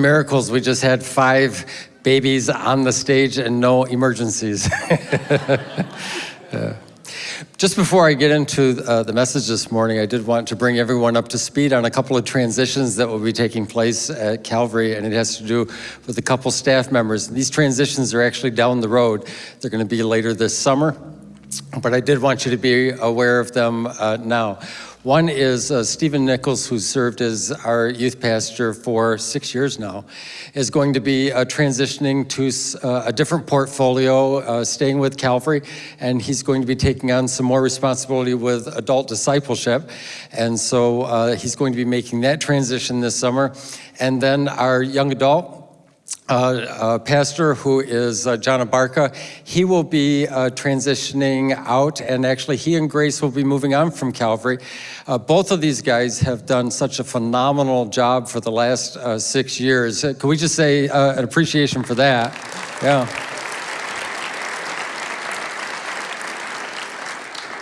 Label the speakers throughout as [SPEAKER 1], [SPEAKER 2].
[SPEAKER 1] miracles. We just had five babies on the stage and no emergencies. yeah. Just before I get into uh, the message this morning, I did want to bring everyone up to speed on a couple of transitions that will be taking place at Calvary, and it has to do with a couple staff members. These transitions are actually down the road. They're going to be later this summer, but I did want you to be aware of them uh, now. One is uh, Stephen Nichols, who served as our youth pastor for six years now, is going to be uh, transitioning to uh, a different portfolio, uh, staying with Calvary, and he's going to be taking on some more responsibility with adult discipleship. And so uh, he's going to be making that transition this summer. And then our young adult, uh, uh, pastor who is uh, John Abarca. He will be uh, transitioning out and actually he and Grace will be moving on from Calvary. Uh, both of these guys have done such a phenomenal job for the last uh, six years. can we just say an appreciation for that? Yeah.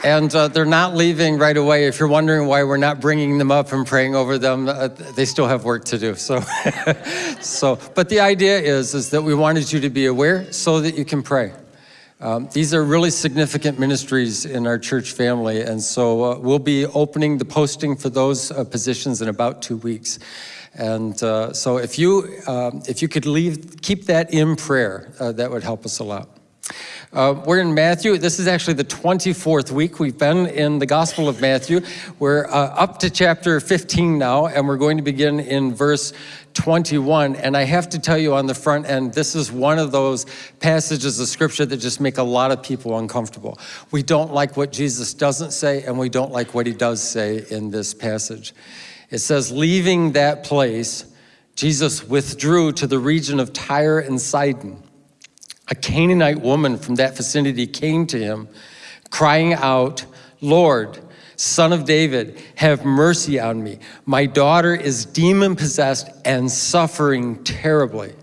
[SPEAKER 1] And uh, they're not leaving right away. If you're wondering why we're not bringing them up and praying over them, uh, they still have work to do. So, so, but the idea is, is that we wanted you to be aware so that you can pray. Um, these are really significant ministries in our church family, and so uh, we'll be opening the posting for those uh, positions in about two weeks. And uh, so if you, um, if you could leave, keep that in prayer, uh, that would help us a lot. Uh, we're in Matthew. This is actually the 24th week. We've been in the Gospel of Matthew. We're uh, up to chapter 15 now, and we're going to begin in verse 21. And I have to tell you on the front end, this is one of those passages of scripture that just make a lot of people uncomfortable. We don't like what Jesus doesn't say, and we don't like what he does say in this passage. It says, leaving that place, Jesus withdrew to the region of Tyre and Sidon a Canaanite woman from that vicinity came to him, crying out, Lord, son of David, have mercy on me. My daughter is demon possessed and suffering terribly.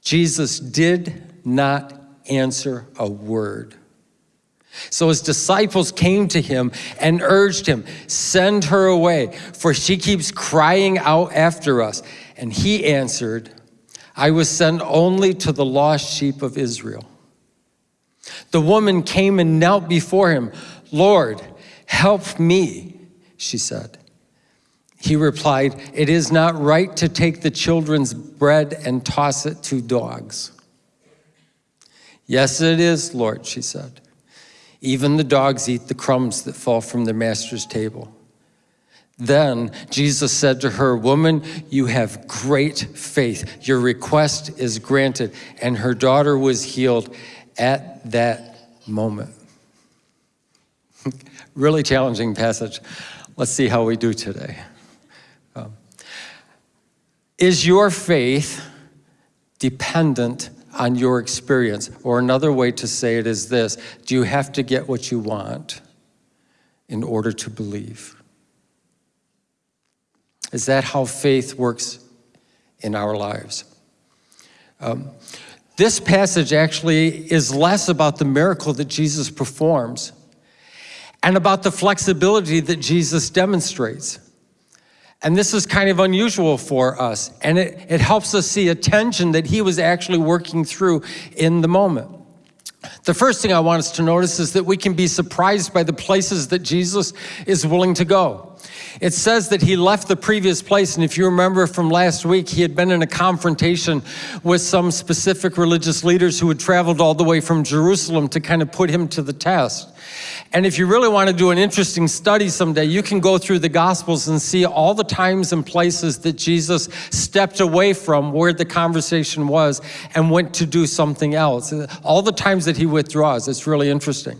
[SPEAKER 1] Jesus did not answer a word. So his disciples came to him and urged him, send her away, for she keeps crying out after us. And he answered, I was sent only to the lost sheep of Israel. The woman came and knelt before him. Lord, help me, she said. He replied, it is not right to take the children's bread and toss it to dogs. Yes, it is, Lord, she said. Even the dogs eat the crumbs that fall from their master's table. Then Jesus said to her, Woman, you have great faith. Your request is granted. And her daughter was healed at that moment. really challenging passage. Let's see how we do today. Um, is your faith dependent on your experience? Or another way to say it is this, do you have to get what you want in order to believe? Is that how faith works in our lives? Um, this passage actually is less about the miracle that Jesus performs and about the flexibility that Jesus demonstrates. And this is kind of unusual for us, and it, it helps us see a tension that he was actually working through in the moment. The first thing I want us to notice is that we can be surprised by the places that Jesus is willing to go. It says that he left the previous place, and if you remember from last week, he had been in a confrontation with some specific religious leaders who had traveled all the way from Jerusalem to kind of put him to the test. And if you really want to do an interesting study someday, you can go through the Gospels and see all the times and places that Jesus stepped away from where the conversation was and went to do something else. All the times that he withdraws, it's really interesting.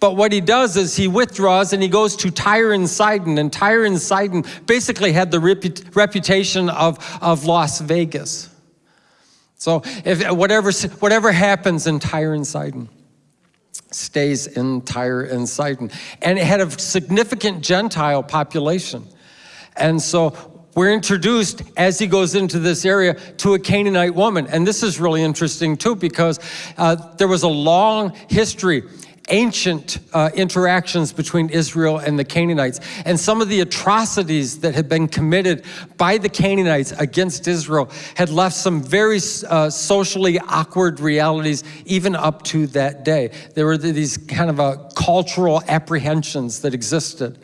[SPEAKER 1] But what he does is he withdraws and he goes to Tyre and Sidon. And Tyre and Sidon basically had the reput reputation of, of Las Vegas. So if whatever, whatever happens in Tyre and Sidon, stays in Tyre and Sidon. And it had a significant Gentile population. And so we're introduced as he goes into this area to a Canaanite woman. And this is really interesting too because uh, there was a long history ancient uh, interactions between Israel and the Canaanites and some of the atrocities that had been committed by the Canaanites against Israel had left some very uh, socially awkward realities even up to that day. There were these kind of uh, cultural apprehensions that existed.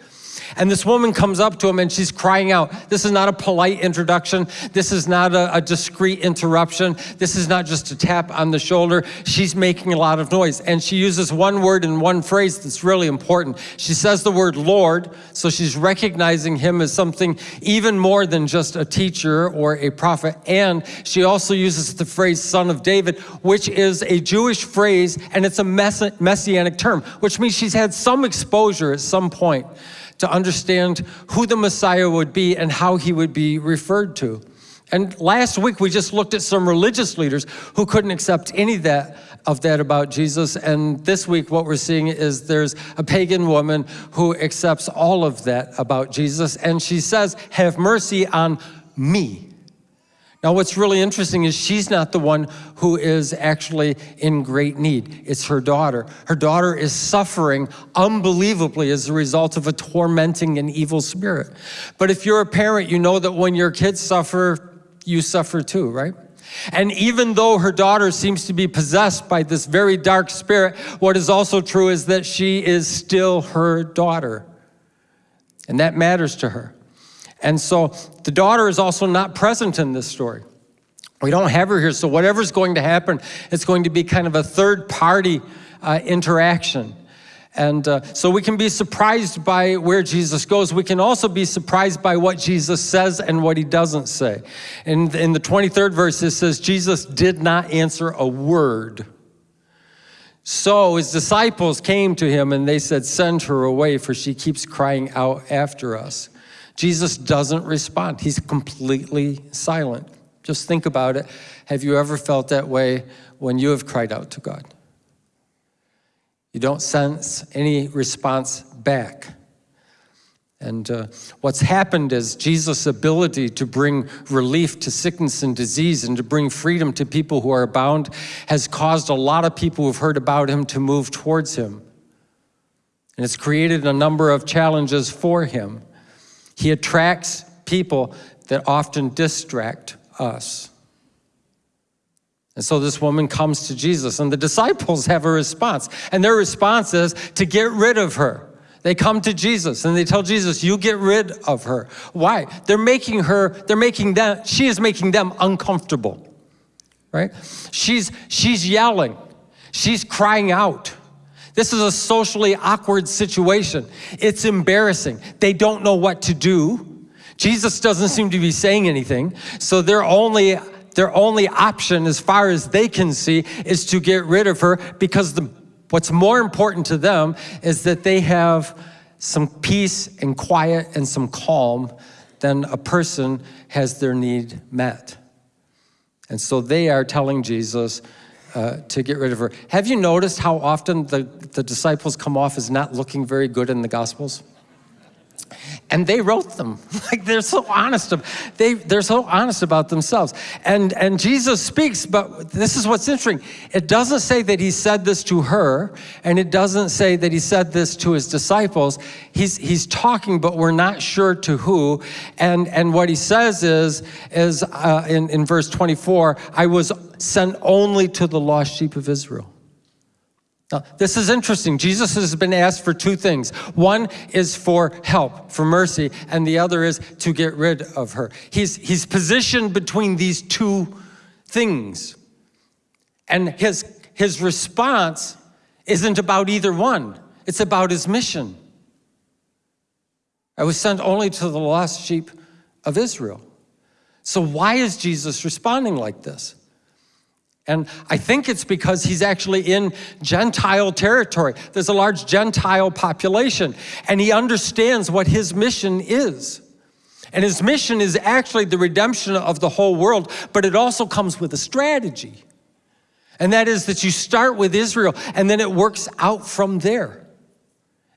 [SPEAKER 1] And this woman comes up to him and she's crying out. This is not a polite introduction. This is not a, a, discreet interruption. This is not just a tap on the shoulder. She's making a lot of noise. And she uses one word and one phrase that's really important. She says the word Lord, so she's recognizing him as something even more than just a teacher or a prophet. And she also uses the phrase son of David, which is a Jewish phrase and it's a messianic term, which means she's had some exposure at some point to understand who the Messiah would be and how he would be referred to. And last week we just looked at some religious leaders who couldn't accept any of that, of that about Jesus. And this week what we're seeing is there's a pagan woman who accepts all of that about Jesus. And she says, have mercy on me. Now, what's really interesting is she's not the one who is actually in great need. It's her daughter. Her daughter is suffering unbelievably as a result of a tormenting and evil spirit. But if you're a parent, you know that when your kids suffer, you suffer too, right? And even though her daughter seems to be possessed by this very dark spirit, what is also true is that she is still her daughter. And that matters to her. And so the daughter is also not present in this story. We don't have her here, so whatever's going to happen, it's going to be kind of a third party uh, interaction. And uh, so we can be surprised by where Jesus goes. We can also be surprised by what Jesus says and what he doesn't say. And in the 23rd verse, it says, Jesus did not answer a word. So his disciples came to him and they said, send her away for she keeps crying out after us. Jesus doesn't respond. He's completely silent. Just think about it. Have you ever felt that way when you have cried out to God? You don't sense any response back. And uh, what's happened is Jesus' ability to bring relief to sickness and disease and to bring freedom to people who are bound has caused a lot of people who've heard about him to move towards him. And it's created a number of challenges for him. He attracts people that often distract us. And so this woman comes to Jesus and the disciples have a response. And their response is to get rid of her. They come to Jesus and they tell Jesus, you get rid of her. Why? They're making her, they're making them, she is making them uncomfortable, right? She's, she's yelling. She's crying out. This is a socially awkward situation. It's embarrassing. They don't know what to do. Jesus doesn't seem to be saying anything. So their only, their only option as far as they can see is to get rid of her because the, what's more important to them is that they have some peace and quiet and some calm than a person has their need met. And so they are telling Jesus, uh, to get rid of her. Have you noticed how often the, the disciples come off as not looking very good in the Gospels? And they wrote them. Like they're so honest. They, they're so honest about themselves. And, and Jesus speaks, but this is what's interesting. It doesn't say that he said this to her, and it doesn't say that he said this to his disciples. He's, he's talking, but we're not sure to who. And, and what he says is, is uh, in, in verse 24, I was sent only to the lost sheep of Israel. Now, this is interesting. Jesus has been asked for two things. One is for help, for mercy, and the other is to get rid of her. He's, he's positioned between these two things. And his, his response isn't about either one. It's about his mission. I was sent only to the lost sheep of Israel. So why is Jesus responding like this? And I think it's because he's actually in Gentile territory. There's a large Gentile population, and he understands what his mission is. And his mission is actually the redemption of the whole world, but it also comes with a strategy. And that is that you start with Israel, and then it works out from there.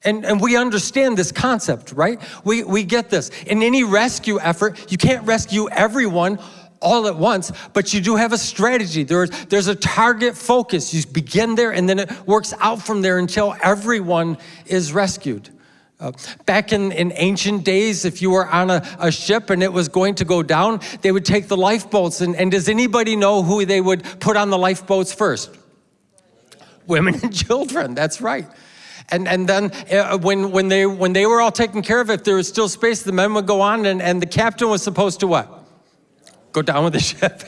[SPEAKER 1] And, and we understand this concept, right? We, we get this. In any rescue effort, you can't rescue everyone all at once, but you do have a strategy. There's, there's a target focus. You begin there and then it works out from there until everyone is rescued. Uh, back in, in ancient days, if you were on a, a ship and it was going to go down, they would take the lifeboats. And, and does anybody know who they would put on the lifeboats first? Women and children, that's right. And, and then uh, when, when, they, when they were all taken care of, if there was still space, the men would go on and, and the captain was supposed to what? Go down with the ship.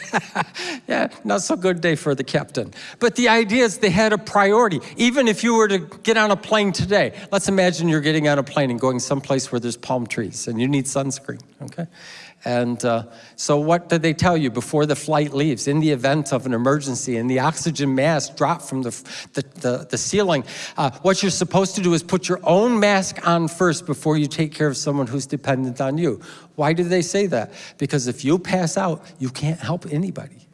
[SPEAKER 1] yeah, not so good day for the captain. But the idea is they had a priority. Even if you were to get on a plane today, let's imagine you're getting on a plane and going someplace where there's palm trees and you need sunscreen, okay? And uh, so what did they tell you before the flight leaves? In the event of an emergency and the oxygen mask dropped from the, the, the, the ceiling, uh, what you're supposed to do is put your own mask on first before you take care of someone who's dependent on you. Why do they say that? Because if you pass out, you can't help anybody.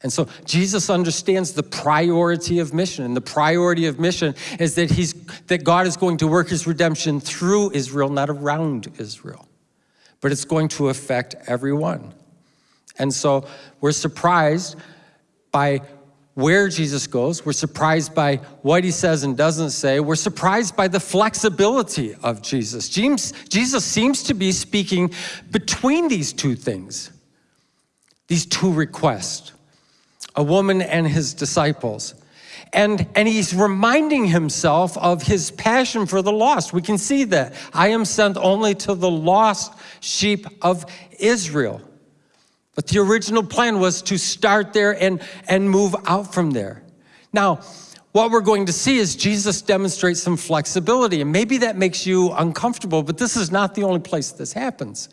[SPEAKER 1] And so Jesus understands the priority of mission. And the priority of mission is that, he's, that God is going to work his redemption through Israel, not around Israel but it's going to affect everyone. And so we're surprised by where Jesus goes. We're surprised by what he says and doesn't say. We're surprised by the flexibility of Jesus. James, Jesus seems to be speaking between these two things, these two requests, a woman and his disciples. And, and he's reminding himself of his passion for the lost. We can see that. I am sent only to the lost sheep of Israel. But the original plan was to start there and, and move out from there. Now, what we're going to see is Jesus demonstrates some flexibility, and maybe that makes you uncomfortable, but this is not the only place this happens.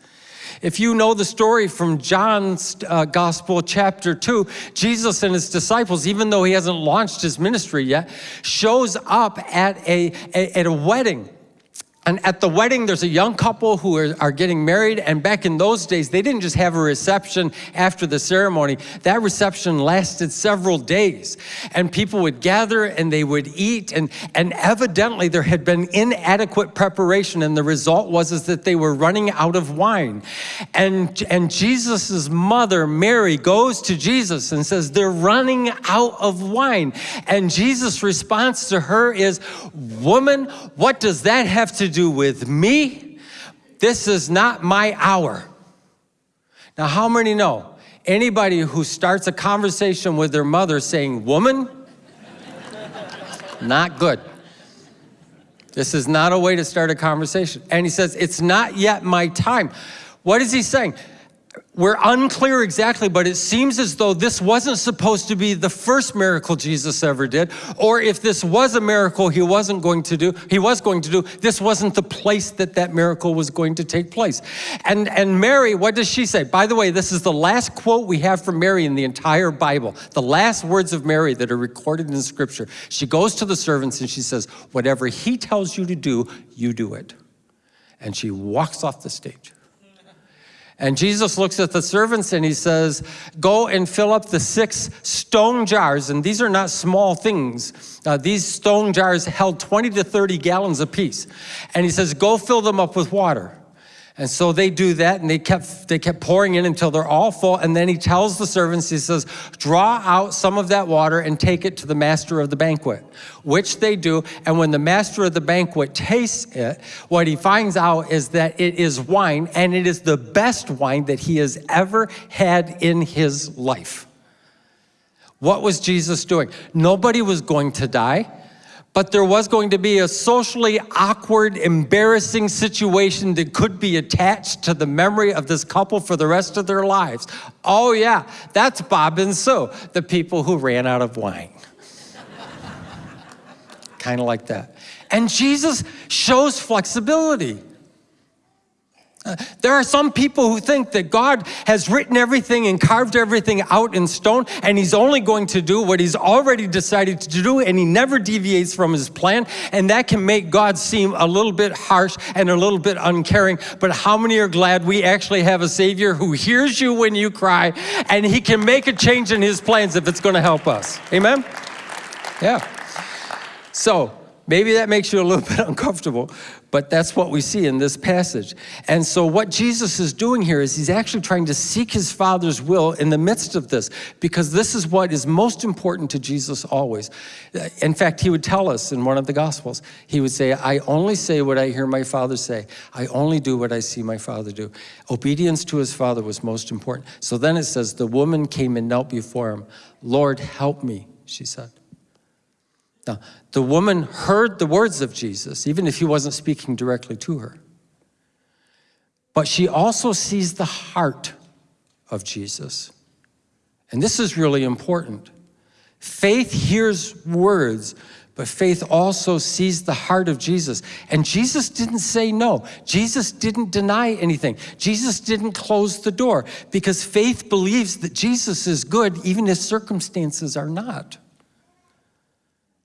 [SPEAKER 1] If you know the story from John's uh, Gospel, chapter 2, Jesus and his disciples, even though he hasn't launched his ministry yet, shows up at a, a at a wedding. And at the wedding, there's a young couple who are, are, getting married. And back in those days, they didn't just have a reception after the ceremony. That reception lasted several days. And people would gather and they would eat. And, and evidently, there had been inadequate preparation. And the result was is that they were running out of wine. And, and Jesus' mother, Mary, goes to Jesus and says, They're running out of wine. And Jesus' response to her is, Woman, what does that have to do? Do with me. This is not my hour. Now, how many know? Anybody who starts a conversation with their mother saying, woman, not good. This is not a way to start a conversation. And he says, it's not yet my time. What is he saying? We're unclear exactly, but it seems as though this wasn't supposed to be the first miracle Jesus ever did, or if this was a miracle he wasn't going to do, he was going to do, this wasn't the place that that miracle was going to take place. And, and Mary, what does she say? By the way, this is the last quote we have from Mary in the entire Bible, the last words of Mary that are recorded in scripture. She goes to the servants and she says, whatever he tells you to do, you do it. And she walks off the stage. And Jesus looks at the servants and he says, go and fill up the six stone jars. And these are not small things. Uh, these stone jars held 20 to 30 gallons apiece. And he says, go fill them up with water. And so they do that and they kept, they kept pouring in until they're all full. And then he tells the servants, he says, draw out some of that water and take it to the master of the banquet, which they do. And when the master of the banquet tastes it, what he finds out is that it is wine and it is the best wine that he has ever had in his life. What was Jesus doing? Nobody was going to die but there was going to be a socially awkward, embarrassing situation that could be attached to the memory of this couple for the rest of their lives. Oh yeah, that's Bob and Sue, the people who ran out of wine. kind of like that. And Jesus shows flexibility. There are some people who think that God has written everything and carved everything out in stone and he's only going to do what he's already decided to do and he never deviates from his plan and that can make God seem a little bit harsh and a little bit uncaring. But how many are glad we actually have a Savior who hears you when you cry and he can make a change in his plans if it's going to help us. Amen? Yeah. So maybe that makes you a little bit uncomfortable, but that's what we see in this passage. And so what Jesus is doing here is he's actually trying to seek his Father's will in the midst of this, because this is what is most important to Jesus always. In fact, he would tell us in one of the Gospels, he would say, I only say what I hear my Father say. I only do what I see my Father do. Obedience to his Father was most important. So then it says, the woman came and knelt before him. Lord, help me, she said. Now, the woman heard the words of Jesus, even if he wasn't speaking directly to her. But she also sees the heart of Jesus. And this is really important. Faith hears words, but faith also sees the heart of Jesus. And Jesus didn't say no. Jesus didn't deny anything. Jesus didn't close the door because faith believes that Jesus is good even if circumstances are not.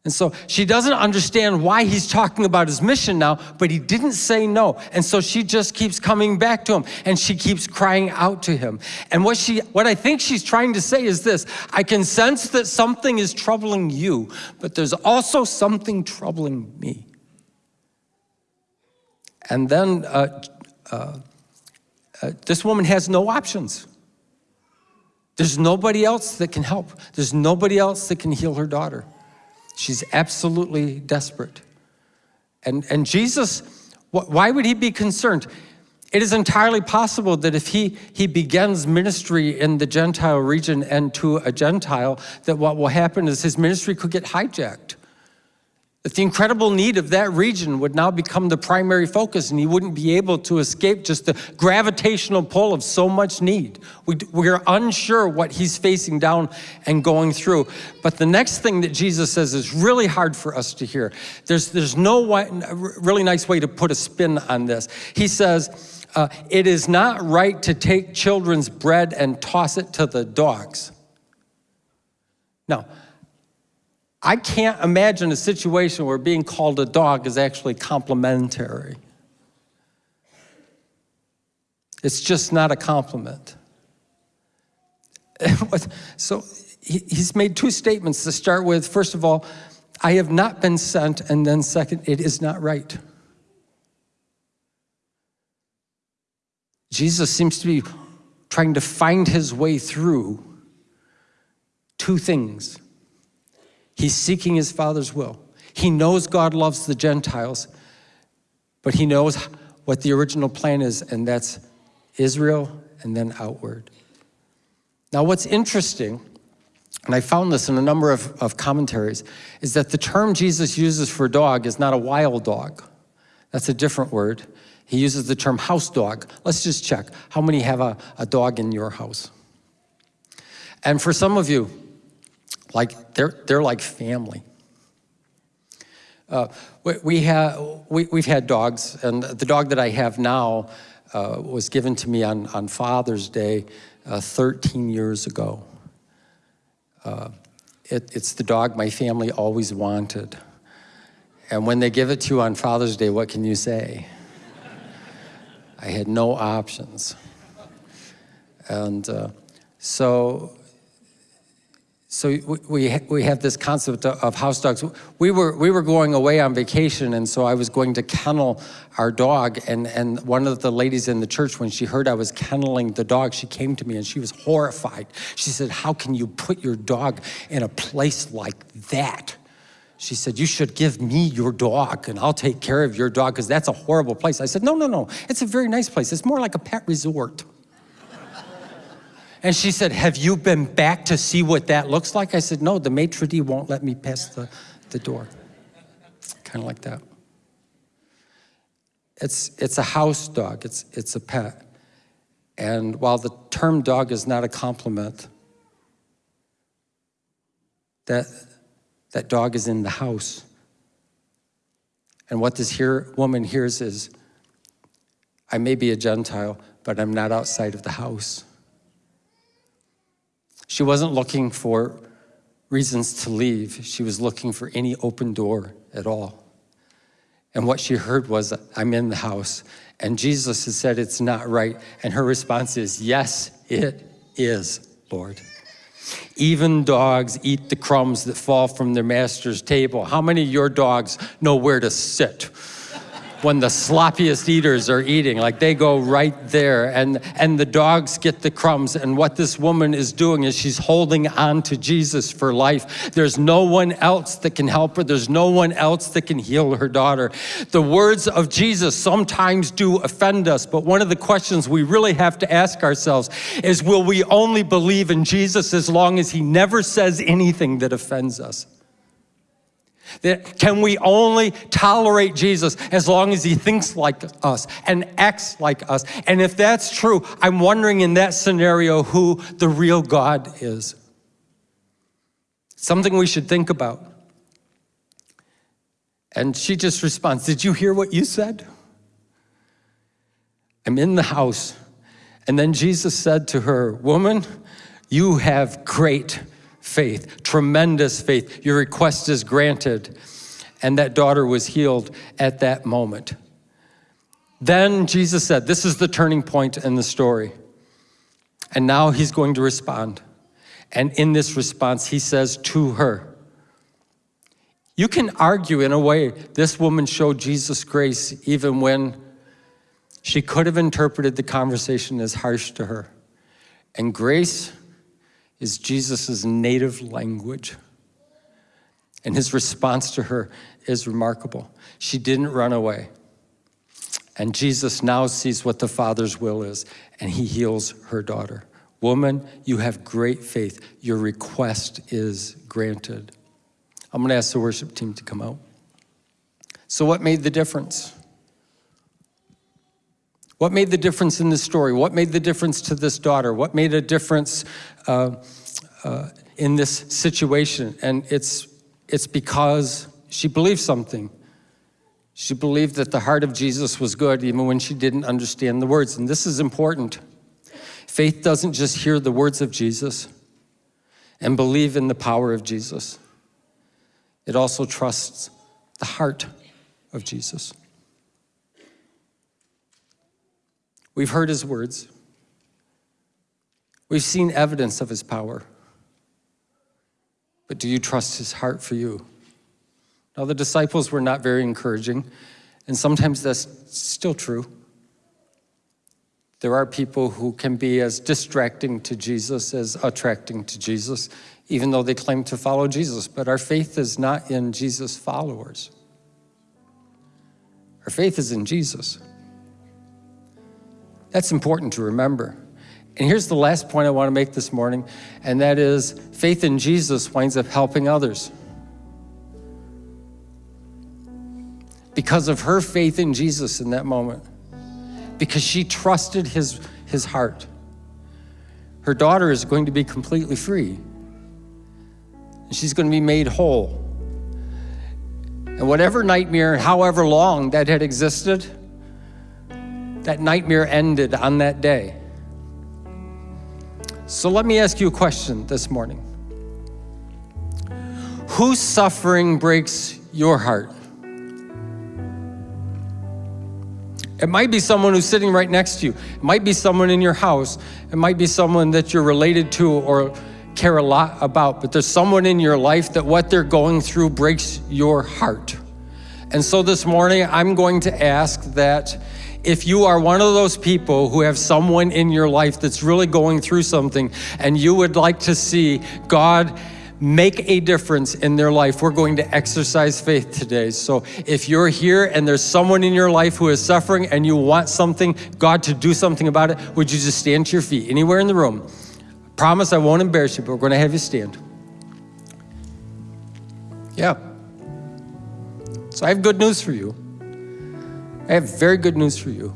[SPEAKER 1] And so she doesn't understand why he's talking about his mission now, but he didn't say no. And so she just keeps coming back to him and she keeps crying out to him. And what she what I think she's trying to say is this, I can sense that something is troubling you, but there's also something troubling me. And then uh, uh, uh, this woman has no options. There's nobody else that can help. There's nobody else that can heal her daughter. She's absolutely desperate. And, and Jesus, why would he be concerned? It is entirely possible that if he, he begins ministry in the Gentile region and to a Gentile, that what will happen is his ministry could get hijacked. That the incredible need of that region would now become the primary focus and he wouldn't be able to escape just the gravitational pull of so much need. We, we're unsure what he's facing down and going through. But the next thing that Jesus says is really hard for us to hear. There's, there's no way, really nice way to put a spin on this. He says, uh, it is not right to take children's bread and toss it to the dogs. Now, I can't imagine a situation where being called a dog is actually complimentary. It's just not a compliment. so he's made two statements to start with. First of all, I have not been sent, and then second, it is not right. Jesus seems to be trying to find his way through two things. He's seeking his Father's will. He knows God loves the Gentiles, but he knows what the original plan is, and that's Israel and then outward. Now, what's interesting, and I found this in a number of, of commentaries, is that the term Jesus uses for dog is not a wild dog. That's a different word. He uses the term house dog. Let's just check. How many have a, a dog in your house? And for some of you, like they're, they're like family. Uh, we, we, have, we, we've had dogs, and the dog that I have now uh, was given to me on, on Father's Day uh, 13 years ago. Uh, it, it's the dog my family always wanted. And when they give it to you on Father's Day, what can you say? I had no options. And uh, so so we, we have this concept of house dogs. We were, we were going away on vacation and so I was going to kennel our dog and, and one of the ladies in the church, when she heard I was kenneling the dog, she came to me and she was horrified. She said, how can you put your dog in a place like that? She said, you should give me your dog and I'll take care of your dog because that's a horrible place. I said, no, no, no, it's a very nice place. It's more like a pet resort. And she said, have you been back to see what that looks like? I said, no, the maitre d' won't let me pass the, the door. Kind of like that. It's, it's a house dog, it's, it's a pet. And while the term dog is not a compliment, that, that dog is in the house. And what this here, woman hears is, I may be a Gentile, but I'm not outside of the house. She wasn't looking for reasons to leave. She was looking for any open door at all. And what she heard was, I'm in the house. And Jesus has said it's not right. And her response is, yes, it is, Lord. Even dogs eat the crumbs that fall from their master's table. How many of your dogs know where to sit? When the sloppiest eaters are eating. Like they go right there and, and the dogs get the crumbs. And what this woman is doing is she's holding on to Jesus for life. There's no one else that can help her. There's no one else that can heal her daughter. The words of Jesus sometimes do offend us, but one of the questions we really have to ask ourselves is will we only believe in Jesus as long as he never says anything that offends us? That can we only tolerate Jesus as long as he thinks like us and acts like us? And if that's true, I'm wondering in that scenario who the real God is. Something we should think about. And she just responds, Did you hear what you said? I'm in the house. And then Jesus said to her, Woman, you have great faith, tremendous faith. Your request is granted. And that daughter was healed at that moment. Then Jesus said, This is the turning point in the story. And now he's going to respond. And in this response, he says to her, You can argue in a way this woman showed Jesus grace even when she could have interpreted the conversation as harsh to her. And grace is Jesus' native language. And his response to her is remarkable. She didn't run away. And Jesus now sees what the Father's will is, and he heals her daughter. Woman, you have great faith. Your request is granted. I'm going to ask the worship team to come out. So, what made the difference? What made the difference in this story? What made the difference to this daughter? What made a difference uh, uh, in this situation? And it's, it's because she believed something. She believed that the heart of Jesus was good even when she didn't understand the words. And this is important. Faith doesn't just hear the words of Jesus and believe in the power of Jesus. It also trusts the heart of Jesus. We've heard his words. We've seen evidence of his power. But do you trust his heart for you? Now, the disciples were not very encouraging, and sometimes that's still true. There are people who can be as distracting to Jesus as attracting to Jesus, even though they claim to follow Jesus. But our faith is not in Jesus' followers. Our faith is in Jesus. That's important to remember. And here's the last point I want to make this morning, and that is faith in Jesus winds up helping others. Because of her faith in Jesus in that moment, because she trusted his, his heart, her daughter is going to be completely free. And she's going to be made whole. And whatever nightmare, however long that had existed, that nightmare ended on that day. So let me ask you a question this morning. Whose suffering breaks your heart? It might be someone who's sitting right next to you. It might be someone in your house. It might be someone that you're related to or care a lot about, but there's someone in your life that what they're going through breaks your heart. And so this morning, I'm going to ask that if you are one of those people who have someone in your life that's really going through something and you would like to see God make a difference in their life, we're going to exercise faith today. So if you're here and there's someone in your life who is suffering and you want something, God to do something about it, would you just stand to your feet anywhere in the room? Promise I won't embarrass you, but we're going to have you stand. Yeah. So I have good news for you. I have very good news for you.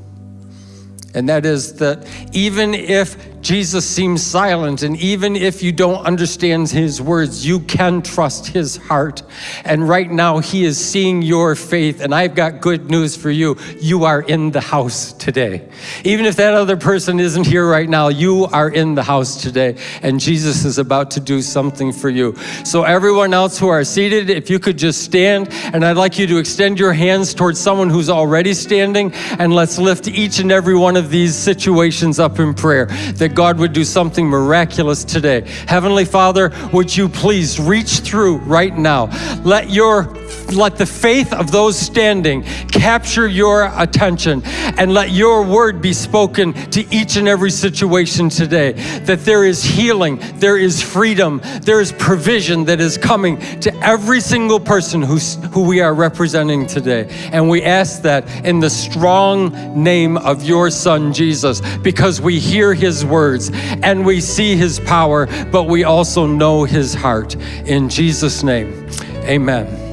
[SPEAKER 1] And that is that even if Jesus seems silent, and even if you don't understand his words, you can trust his heart. And right now, he is seeing your faith. And I've got good news for you. You are in the house today. Even if that other person isn't here right now, you are in the house today. And Jesus is about to do something for you. So, everyone else who are seated, if you could just stand, and I'd like you to extend your hands towards someone who's already standing, and let's lift each and every one of of these situations up in prayer, that God would do something miraculous today. Heavenly Father, would you please reach through right now? Let your let the faith of those standing capture your attention and let your word be spoken to each and every situation today. That there is healing, there is freedom, there is provision that is coming to every single person who's, who we are representing today. And we ask that in the strong name of your Son, Jesus, because we hear his words and we see his power, but we also know his heart. In Jesus' name, amen.